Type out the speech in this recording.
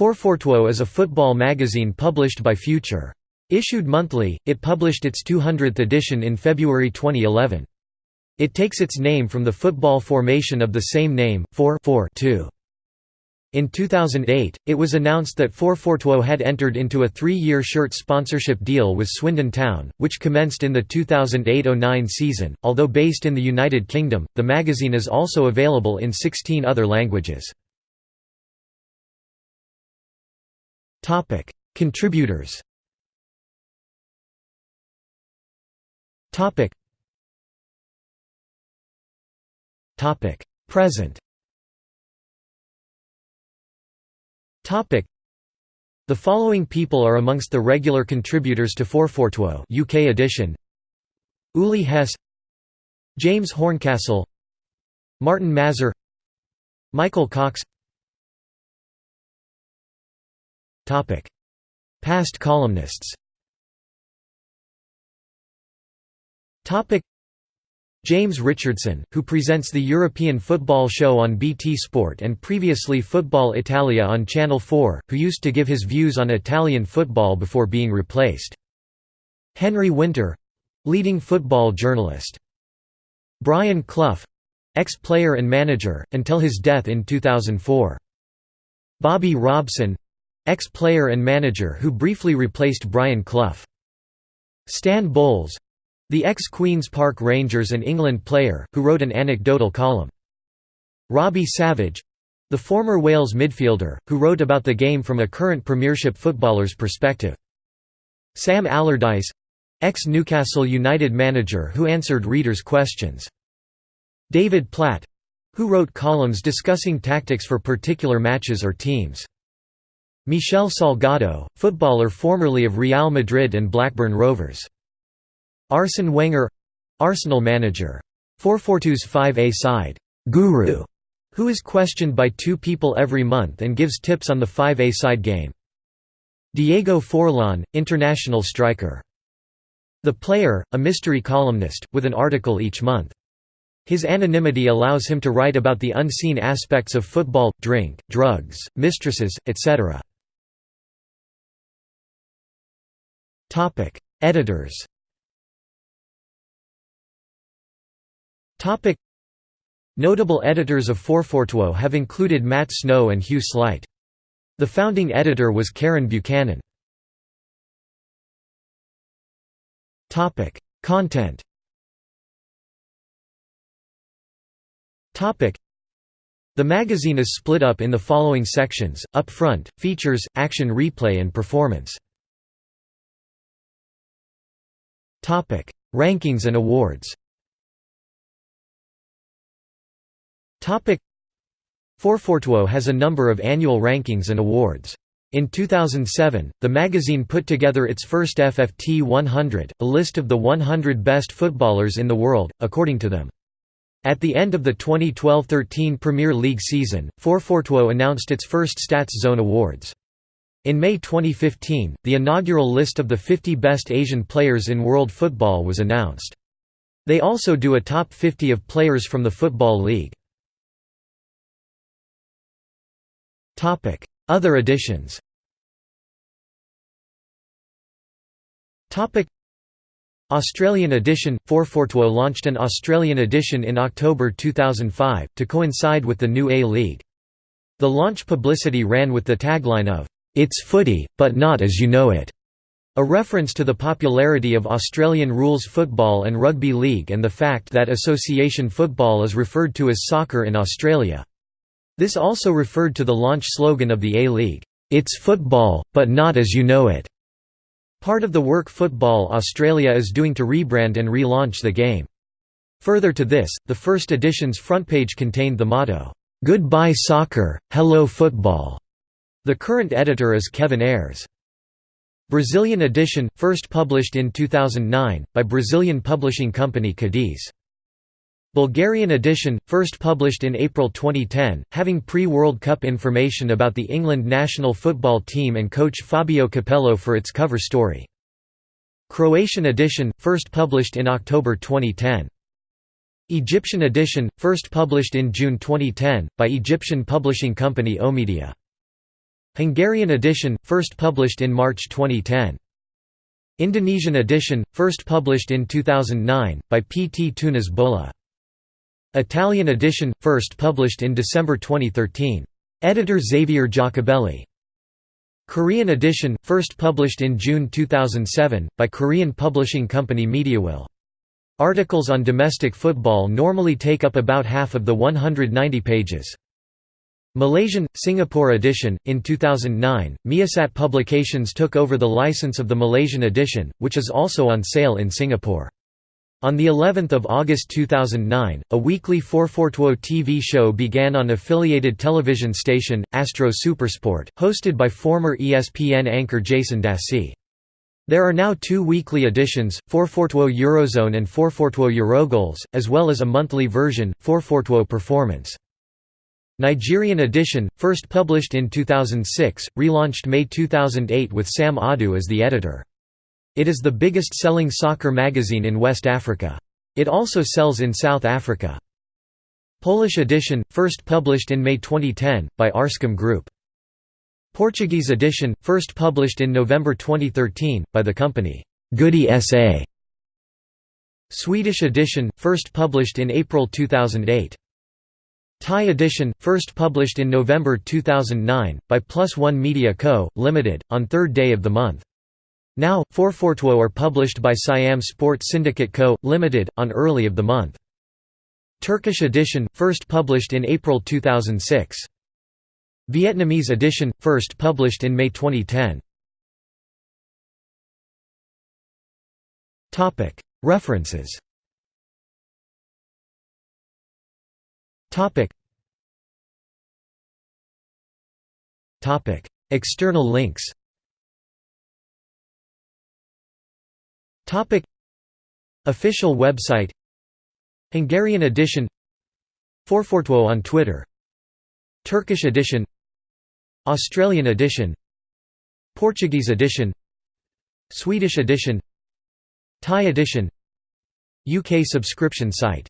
442 is a football magazine published by Future. Issued monthly, it published its 200th edition in February 2011. It takes its name from the football formation of the same name, 4-4-2. In 2008, it was announced that 442 had entered into a three-year shirt sponsorship deal with Swindon Town, which commenced in the 2008–09 season. Although based in the United Kingdom, the magazine is also available in 16 other languages. Topic: Contributors. Topic. Topic: Present. Topic. The following people are amongst the regular contributors to 442 UK edition. Uli Hesse James Horncastle Martin Mazur Michael Cox Past columnists James Richardson, who presents the European Football Show on BT Sport and previously Football Italia on Channel 4, who used to give his views on Italian football before being replaced. Henry Winter—leading football journalist. Brian Clough ex-player and manager, until his death in 2004. Bobby Robson Ex-player and manager who briefly replaced Brian Clough. Stan Bowles the ex-Queen's Park Rangers and England player, who wrote an anecdotal column. Robbie Savage the former Wales midfielder, who wrote about the game from a current Premiership footballer's perspective. Sam Allardyce ex-Newcastle United manager who answered readers' questions. David Platt who wrote columns discussing tactics for particular matches or teams. Michel Salgado, footballer formerly of Real Madrid and Blackburn Rovers. Arsene Wenger Arsenal manager. 442's 5A side, Guru, who is questioned by two people every month and gives tips on the 5A side game. Diego Forlan, international striker. The Player, a mystery columnist, with an article each month. His anonymity allows him to write about the unseen aspects of football, drink, drugs, mistresses, etc. Topic: Editors. Topic: Notable editors of 442 have included Matt Snow and Hugh Sleight. The founding editor was Karen Buchanan. Topic: Content. Topic: The magazine is split up in the following sections: up front, features, action replay and performance. Topic: Rankings and awards. Topic: 442 has a number of annual rankings and awards. In 2007, the magazine put together its first FFT 100, a list of the 100 best footballers in the world, according to them. At the end of the 2012–13 Premier League season, 442 announced its first Stats Zone Awards. In May 2015, the inaugural list of the 50 best Asian players in world football was announced. They also do a top 50 of players from the Football League. Other editions Australian edition – 442 launched an Australian edition in October 2005, to coincide with the new A-League. The launch publicity ran with the tagline of, it's footy, but not as you know it. A reference to the popularity of Australian rules football and rugby league and the fact that association football is referred to as soccer in Australia. This also referred to the launch slogan of the A-League, "'It's football, but not as you know it'". Part of the work Football Australia is doing to rebrand and relaunch the game. Further to this, the first edition's front page contained the motto, "'Goodbye soccer, hello football'". The current editor is Kevin Ayres. Brazilian edition, first published in 2009, by Brazilian publishing company Cadiz. Bulgarian edition, first published in April 2010, having pre-World Cup information about the England national football team and coach Fabio Capello for its cover story. Croatian edition, first published in October 2010. Egyptian edition, first published in June 2010, by Egyptian publishing company Omedia. Hungarian edition, first published in March 2010. Indonesian edition, first published in 2009, by P. T. Tunas Bola. Italian edition, first published in December 2013. Editor Xavier Jacobelli. Korean edition, first published in June 2007, by Korean publishing company Mediawill. Articles on domestic football normally take up about half of the 190 pages. Malaysian, Singapore edition. In 2009, Miasat Publications took over the license of the Malaysian edition, which is also on sale in Singapore. On the 11th of August 2009, a weekly 442 TV show began on affiliated television station Astro Supersport, hosted by former ESPN anchor Jason Dasey. There are now two weekly editions, 442 Eurozone and 442 Eurogoals, as well as a monthly version, 442 Performance. Nigerian edition, first published in 2006, relaunched May 2008 with Sam Adu as the editor. It is the biggest selling soccer magazine in West Africa. It also sells in South Africa. Polish edition, first published in May 2010, by Arscom Group. Portuguese edition, first published in November 2013, by the company, Goody SA. Swedish edition, first published in April 2008. Thai edition, first published in November 2009, by Plus One Media Co., Limited, on third day of the month. Now, 442 are published by Siam Sport Syndicate Co., Limited, on early of the month. Turkish edition, first published in April 2006. Vietnamese edition, first published in May 2010. References Topic. Topic. External links. Topic. Official website. Hungarian edition. 442 on Twitter. Turkish edition. Australian edition. Portuguese edition. Swedish edition. Thai edition. UK subscription site